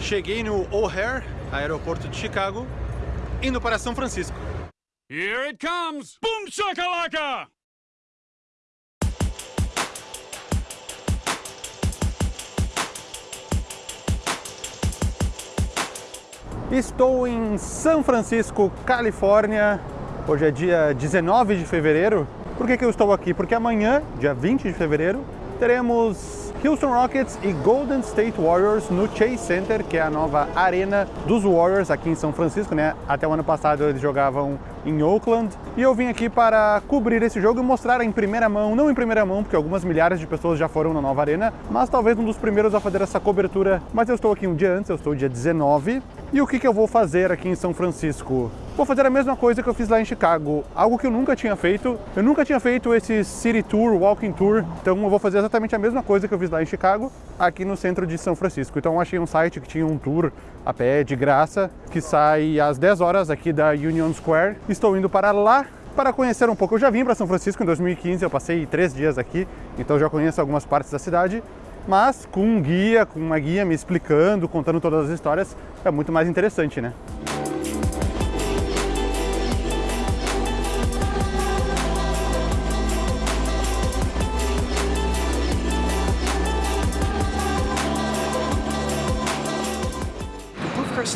Cheguei no O'Hare, aeroporto de Chicago, indo para São Francisco. Here it comes! Boom shakalaka! Estou em São Francisco, Califórnia. Hoje é dia 19 de fevereiro. Por que, que eu estou aqui? Porque amanhã, dia 20 de fevereiro, teremos Houston Rockets e Golden State Warriors no Chase Center, que é a nova arena dos Warriors aqui em São Francisco, né? Até o ano passado eles jogavam em Oakland. E eu vim aqui para cobrir esse jogo e mostrar em primeira mão, não em primeira mão, porque algumas milhares de pessoas já foram na nova arena, mas talvez um dos primeiros a fazer essa cobertura. Mas eu estou aqui um dia antes, eu estou dia 19. E o que, que eu vou fazer aqui em São Francisco? Vou fazer a mesma coisa que eu fiz lá em Chicago, algo que eu nunca tinha feito. Eu nunca tinha feito esse City Tour, Walking Tour, então eu vou fazer exatamente a mesma coisa que eu fiz lá em Chicago, aqui no centro de São Francisco. Então eu achei um site que tinha um tour a pé de graça, que sai às 10 horas aqui da Union Square. Estou indo para lá para conhecer um pouco. Eu já vim para São Francisco em 2015, eu passei três dias aqui, então já conheço algumas partes da cidade, mas com um guia, com uma guia me explicando, contando todas as histórias, é muito mais interessante, né?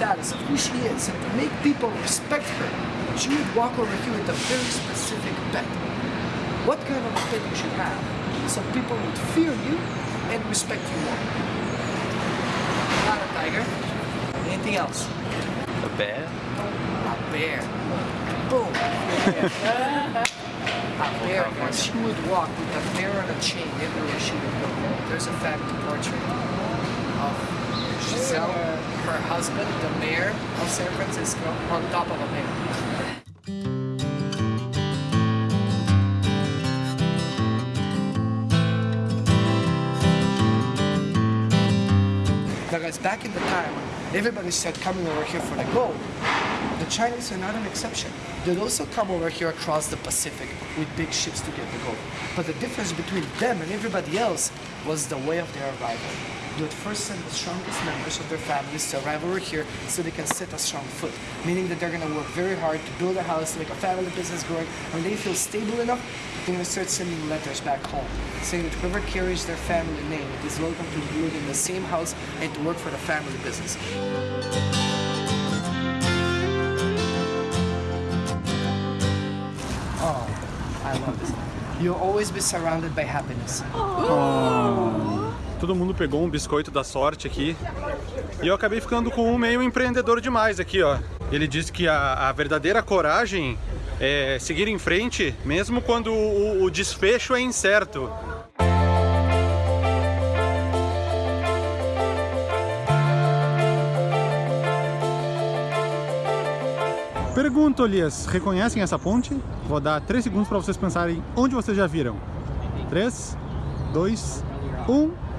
status of who she is make people respect her, she would walk over here with a very specific bet. What kind of a bet you should have so people would fear you and respect you more? Not a tiger. Anything else? A bear? A bear. Boom. a bear, yes. She would walk with a bear on a chain everywhere she would go. There's a family portrait of Giselle, her husband, the mayor of San Francisco, on top of a bear. Now guys, back in the time, everybody said coming over here for the gold. The Chinese are not an exception. They'd also come over here across the Pacific with big ships to get the gold. But the difference between them and everybody else was the way of their arrival. Would first send the strongest members of their families to arrive over here so they can set a strong foot, meaning that they're going to work very hard to build a house, to make a family business growing. When they feel stable enough, they're going to start sending letters back home, saying that whoever carries their family name is welcome to live in the same house and to work for the family business. Oh, I love this. You'll always be surrounded by happiness. Todo mundo pegou um biscoito da sorte aqui. E eu acabei ficando com um meio empreendedor demais aqui, ó. Ele disse que a, a verdadeira coragem é seguir em frente, mesmo quando o, o desfecho é incerto. Pergunto, Elias, reconhecem essa ponte? Vou dar 3 segundos para vocês pensarem onde vocês já viram. 3, 2, 1.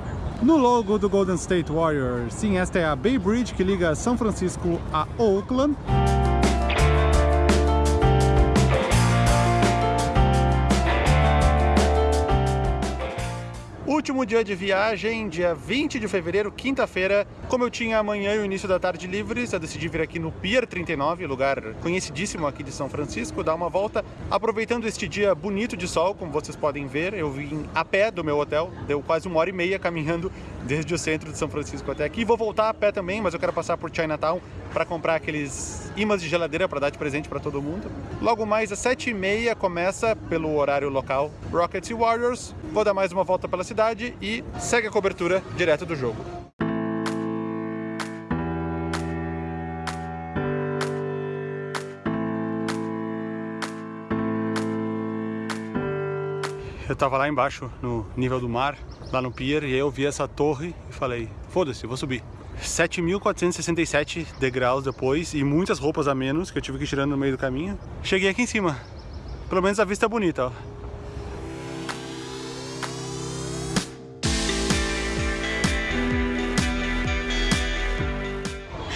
No logo do Golden State Warriors. Sim, esta é a Bay Bridge que liga São Francisco a Oakland. Último dia de viagem, dia 20 de fevereiro, quinta-feira. Como eu tinha amanhã e o início da tarde livres, eu decidi vir aqui no Pier 39, lugar conhecidíssimo aqui de São Francisco, dar uma volta. Aproveitando este dia bonito de sol, como vocês podem ver, eu vim a pé do meu hotel, deu quase uma hora e meia caminhando desde o centro de São Francisco até aqui. Vou voltar a pé também, mas eu quero passar por Chinatown para comprar aqueles imãs de geladeira para dar de presente para todo mundo. Logo mais às 7h30 começa, pelo horário local, Rockets e Warriors. Vou dar mais uma volta pela cidade e segue a cobertura direto do jogo. Eu tava lá embaixo, no nível do mar, lá no pier, e aí eu vi essa torre e falei, foda-se, vou subir. 7.467 degraus depois e muitas roupas a menos que eu tive que ir tirando no meio do caminho. Cheguei aqui em cima. Pelo menos a vista é bonita, ó.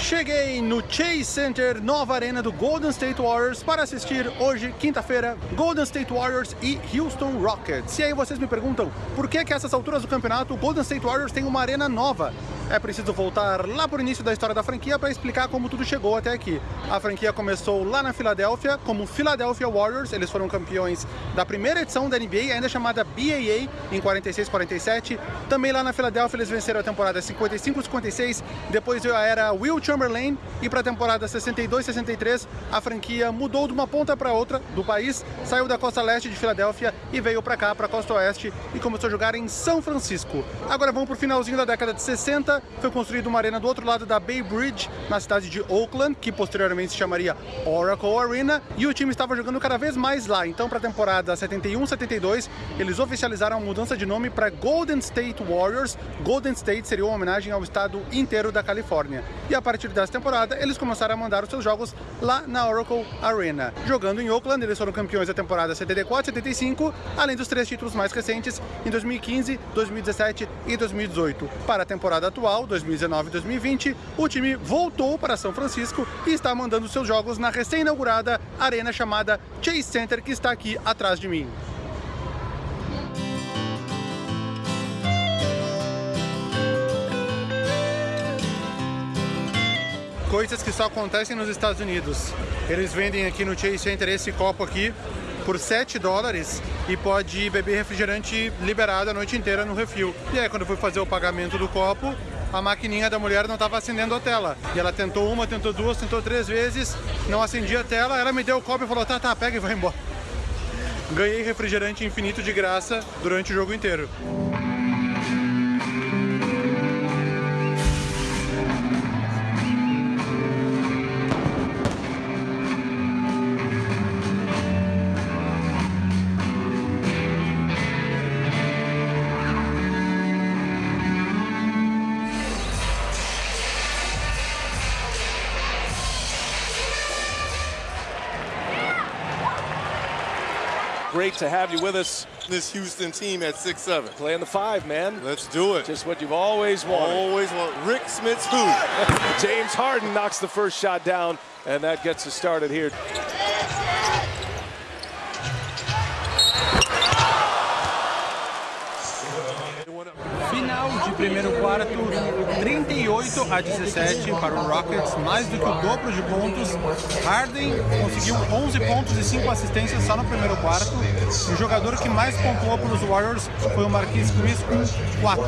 Cheguei no Chase Center, nova arena do Golden State Warriors para assistir hoje, quinta-feira, Golden State Warriors e Houston Rockets. E aí vocês me perguntam, por que que a essas alturas do campeonato o Golden State Warriors tem uma arena nova? É preciso voltar lá por início da história da franquia para explicar como tudo chegou até aqui. A franquia começou lá na Filadélfia como Philadelphia Warriors, eles foram campeões da primeira edição da NBA, ainda chamada BAA, em 46-47. Também lá na Filadélfia eles venceram a temporada 55-56, depois veio a era Will Chamberlain e para a temporada 62-63 a franquia mudou de uma ponta para outra do país, saiu da costa leste de Filadélfia e veio para cá, para a costa oeste e começou a jogar em São Francisco. Agora vamos para o finalzinho da década de 60, foi construída uma arena do outro lado da Bay Bridge, na cidade de Oakland, que posteriormente se chamaria Oracle Arena, e o time estava jogando cada vez mais lá. Então, para a temporada 71-72, eles oficializaram a mudança de nome para Golden State Warriors. Golden State seria uma homenagem ao estado inteiro da Califórnia. E a partir dessa temporada, eles começaram a mandar os seus jogos lá na Oracle Arena. Jogando em Oakland, eles foram campeões da temporada 74-75, além dos três títulos mais recentes em 2015, 2017 e 2018. Para a temporada atual, 2019 e 2020, o time voltou para São Francisco e está mandando seus jogos na recém-inaugurada arena chamada Chase Center, que está aqui atrás de mim. Coisas que só acontecem nos Estados Unidos. Eles vendem aqui no Chase Center esse copo aqui por 7 dólares e pode beber refrigerante liberado a noite inteira no refil. E aí, quando eu fui fazer o pagamento do copo, a maquininha da mulher não estava acendendo a tela. E ela tentou uma, tentou duas, tentou três vezes, não acendia a tela, ela me deu o copo e falou, tá, tá, pega e vai embora. Ganhei refrigerante infinito de graça durante o jogo inteiro. Great to have you with us. This Houston team at six seven. Playing the five, man. Let's do it. Just what you've always wanted. Always want Rick Smith's who? James Harden knocks the first shot down, and that gets us started here. Primeiro quarto, 38 a 17 para o Rockets, mais do que o dobro de pontos. Harden conseguiu 11 pontos e 5 assistências só no primeiro quarto. E o jogador que mais pontuou para os Warriors foi o Marquis Chris com 4.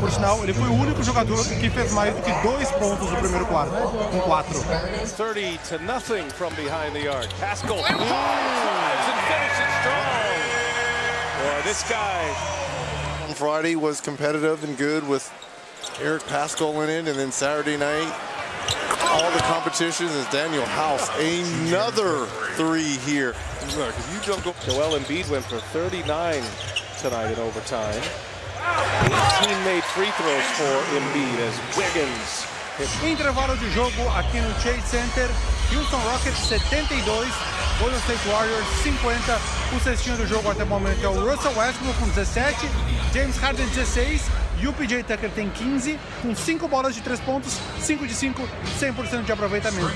Por sinal, ele foi o único jogador que fez mais do que 2 pontos no primeiro quarto, com 4. 30 to nothing from behind the arc. Pascal drives and finishes strong. Boy, this guy Friday was competitive and good with Eric Pascal in it, and then Saturday night, all the competitions is Daniel House. Another three here. Look, if you don't go. Joel Embiid went for 39 tonight in overtime. 18 made free throws for Embiid as Wiggins hit Intervalo de jogo aqui no Chase Center. Houston Rockets 72, Golden State Warriors 50. O cestinho do jogo até o momento é o Russell Westbrook com 17, James Harden 16 e o PJ Tucker tem 15, com 5 bolas de 3 pontos, 5 de 5, 100% de aproveitamento.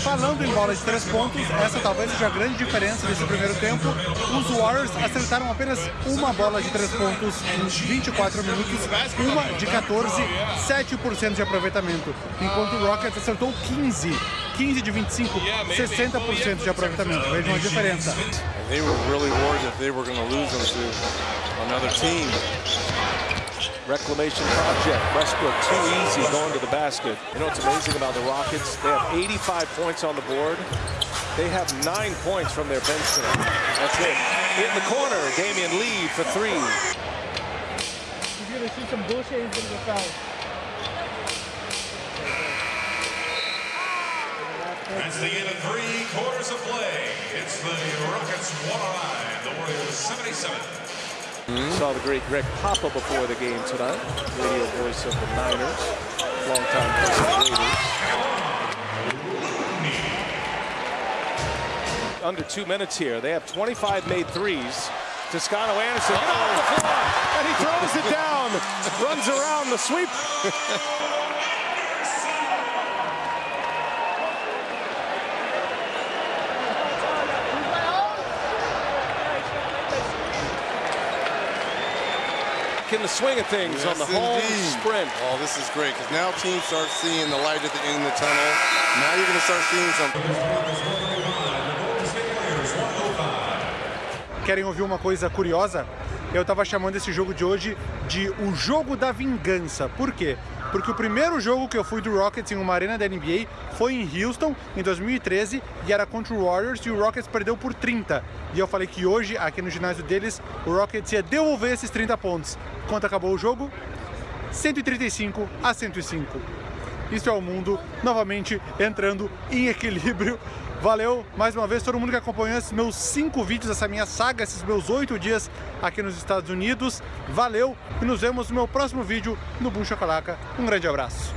Falando em bolas de 3 pontos, essa talvez seja a grande diferença desse primeiro tempo. Os Warriors acertaram apenas uma bola de 3 pontos em 24 minutos, uma de 14, 7% de aproveitamento, enquanto o Rockets acertou 15, 15 de 25, 60% de aproveitamento. Vejam a diferença. They were really worried that they were going to lose them to another team. reclamation project. Westbrook too easy going to the basket. You know what's amazing about the Rockets? They have 85 points on the board. They have nine points from their bench tonight. That's it. In the corner, Damian Lee for three. You're gonna see some bullshit. He's gonna get fouled. That's the end of three quarters of play. It's the Rockets 109, the Warriors 77. Saw the great Greg Papa before the game tonight. Radio voice of the Niners. Longtime voice of the Raiders. Under two minutes here. They have 25 made threes. Toscano Anderson get off the floor, and he throws it down. Runs around the sweep. back in the swing of things on the Yes, home sprint. Oh, this is great because now teams start seeing the light at the end of the tunnel. Now you're going to start seeing some. Querem ouvir uma coisa curiosa? Eu tava chamando esse jogo de hoje de o jogo da vingança. Por quê? Porque o primeiro jogo que eu fui do Rockets em uma arena da NBA foi em Houston, em 2013, e era contra o Warriors, e o Rockets perdeu por 30. E eu falei que hoje, aqui no ginásio deles, o Rockets ia devolver esses 30 pontos. Quanto acabou o jogo? 135 a 105. Isso é o mundo novamente entrando em equilíbrio. Valeu mais uma vez todo mundo que acompanhou esses meus cinco vídeos, essa minha saga, esses meus oito dias aqui nos Estados Unidos. Valeu e nos vemos no meu próximo vídeo no Boom Chacalaca. Um grande abraço.